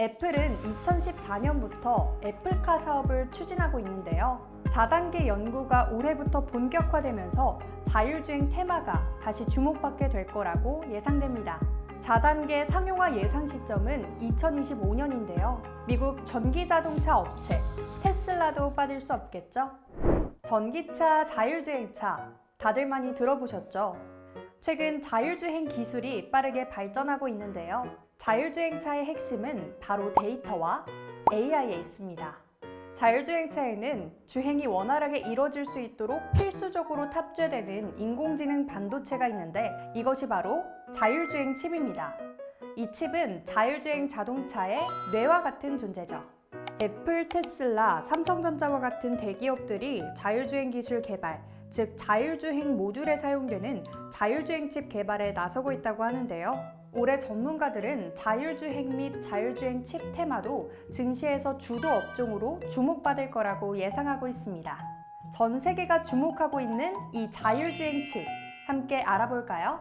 애플은 2014년부터 애플카 사업을 추진하고 있는데요. 4단계 연구가 올해부터 본격화되면서 자율주행 테마가 다시 주목받게 될 거라고 예상됩니다. 4단계 상용화 예상 시점은 2025년인데요. 미국 전기자동차 업체 테슬라도 빠질 수 없겠죠? 전기차, 자율주행차 다들 많이 들어보셨죠? 최근 자율주행 기술이 빠르게 발전하고 있는데요. 자율주행차의 핵심은 바로 데이터와 AI에 있습니다. 자율주행차에는 주행이 원활하게 이루어질 수 있도록 필수적으로 탑재되는 인공지능 반도체가 있는데 이것이 바로 자율주행 칩입니다. 이 칩은 자율주행 자동차의 뇌와 같은 존재죠. 애플, 테슬라, 삼성전자와 같은 대기업들이 자율주행 기술 개발, 즉 자율주행 모듈에 사용되는 자율주행 칩 개발에 나서고 있다고 하는데요. 올해 전문가들은 자율주행 및 자율주행 칩 테마도 증시에서 주도 업종으로 주목받을 거라고 예상하고 있습니다. 전 세계가 주목하고 있는 이 자율주행 칩 함께 알아볼까요?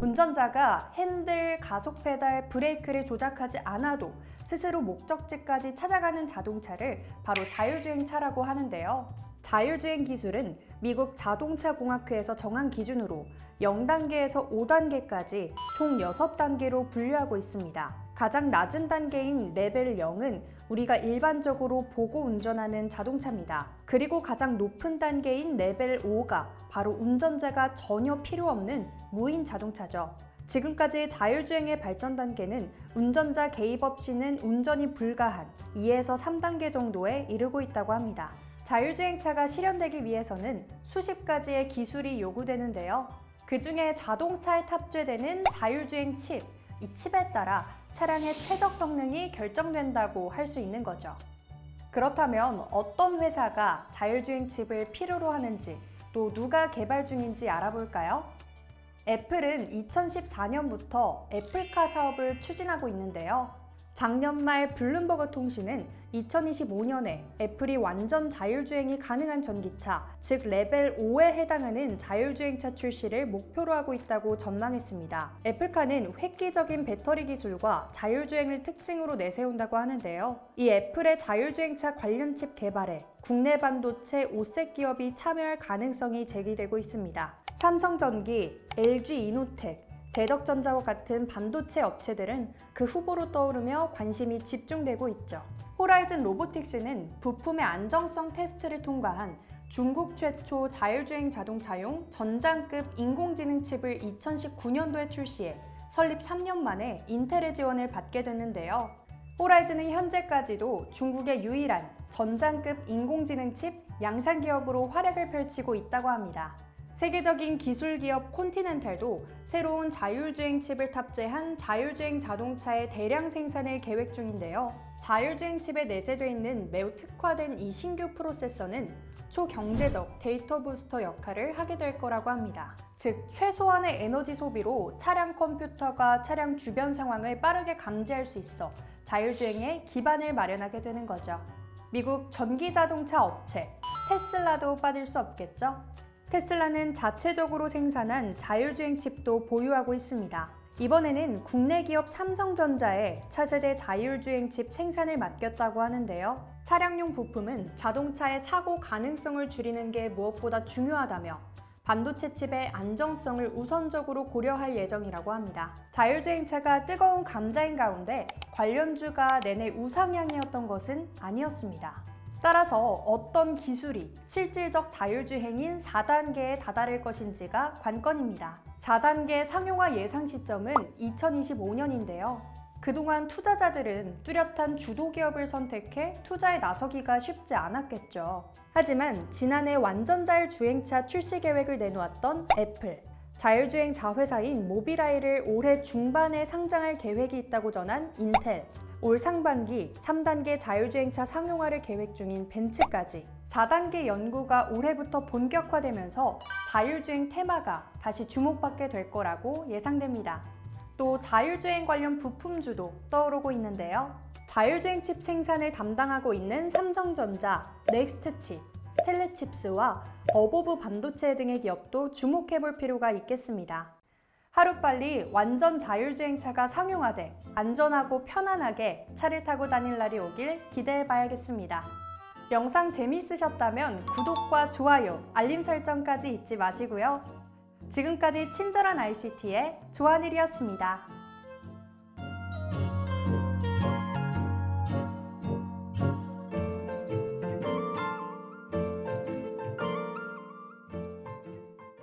운전자가 핸들, 가속 페달, 브레이크를 조작하지 않아도 스스로 목적지까지 찾아가는 자동차를 바로 자율주행차라고 하는데요. 자율주행 기술은 미국 자동차공학회에서 정한 기준으로 0단계에서 5단계까지 총 6단계로 분류하고 있습니다. 가장 낮은 단계인 레벨 0은 우리가 일반적으로 보고 운전하는 자동차입니다. 그리고 가장 높은 단계인 레벨 5가 바로 운전자가 전혀 필요 없는 무인 자동차죠. 지금까지 자율주행의 발전 단계는 운전자 개입 없이는 운전이 불가한 2에서 3단계 정도에 이르고 있다고 합니다. 자율주행차가 실현되기 위해서는 수십 가지의 기술이 요구되는데요. 그 중에 자동차에 탑재되는 자율주행 칩, 이 칩에 따라 차량의 최적 성능이 결정된다고 할 수 있는 거죠. 그렇다면 어떤 회사가 자율주행 칩을 필요로 하는지 또 누가 개발 중인지 알아볼까요? 애플은 2014년부터 애플카 사업을 추진하고 있는데요. 작년 말 블룸버그 통신은 2025년에 애플이 완전 자율주행이 가능한 전기차, 즉 레벨 5에 해당하는 자율주행차 출시를 목표로 하고 있다고 전망했습니다. 애플카는 획기적인 배터리 기술과 자율주행을 특징으로 내세운다고 하는데요. 이 애플의 자율주행차 관련 칩 개발에 국내 반도체 5색 기업이 참여할 가능성이 제기되고 있습니다. 삼성전기, LG이노텍, 대덕전자와 같은 반도체 업체들은 그 후보로 떠오르며 관심이 집중되고 있죠. 호라이즌 로보틱스는 부품의 안정성 테스트를 통과한 중국 최초 자율주행 자동차용 전장급 인공지능 칩을 2019년도에 출시해 설립 3년 만에 인텔의 지원을 받게 됐는데요. 호라이즌은 현재까지도 중국의 유일한 전장급 인공지능 칩 양산 기업으로 활약을 펼치고 있다고 합니다. 세계적인 기술 기업 콘티넨탈도 새로운 자율주행 칩을 탑재한 자율주행 자동차의 대량 생산을 계획 중인데요. 자율주행 칩에 내재되어 있는 매우 특화된 이 신규 프로세서는 초경제적 데이터 부스터 역할을 하게 될 거라고 합니다. 즉, 최소한의 에너지 소비로 차량 컴퓨터가 차량 주변 상황을 빠르게 감지할 수 있어 자율주행의 기반을 마련하게 되는 거죠. 미국 전기자동차 업체 테슬라도 빠질 수 없겠죠? 테슬라는 자체적으로 생산한 자율주행 칩도 보유하고 있습니다. 이번에는 국내 기업 삼성전자에 차세대 자율주행 칩 생산을 맡겼다고 하는데요. 차량용 부품은 자동차의 사고 가능성을 줄이는 게 무엇보다 중요하다며 반도체 칩의 안정성을 우선적으로 고려할 예정이라고 합니다. 자율주행차가 뜨거운 감자인 가운데 관련주가 내내 우상향이었던 것은 아니었습니다. 따라서 어떤 기술이 실질적 자율주행인 4단계에 다다를 것인지가 관건입니다. 4단계 상용화 예상 시점은 2025년인데요. 그동안 투자자들은 뚜렷한 주도 기업을 선택해 투자에 나서기가 쉽지 않았겠죠. 하지만 지난해 완전 자율 주행차 출시 계획을 내놓았던 애플, 자율주행 자회사인 모비라이를 올해 중반에 상장할 계획이 있다고 전한 인텔, 올 상반기 3단계 자율주행차 상용화를 계획 중인 벤츠까지 4단계 연구가 올해부터 본격화되면서 자율주행 테마가 다시 주목받게 될 거라고 예상됩니다. 또 자율주행 관련 부품주도 떠오르고 있는데요. 자율주행 칩 생산을 담당하고 있는 삼성전자, 넥스트칩, 텔레칩스와 어보브 반도체 등의 기업도 주목해 볼 필요가 있겠습니다. 하루빨리 완전 자율주행차가 상용화돼 안전하고 편안하게 차를 타고 다닐 날이 오길 기대해 봐야겠습니다. 영상 재미있으셨다면 구독과 좋아요, 알림 설정까지 잊지 마시고요. 지금까지 친절한 ICT의 조한일이었습니다.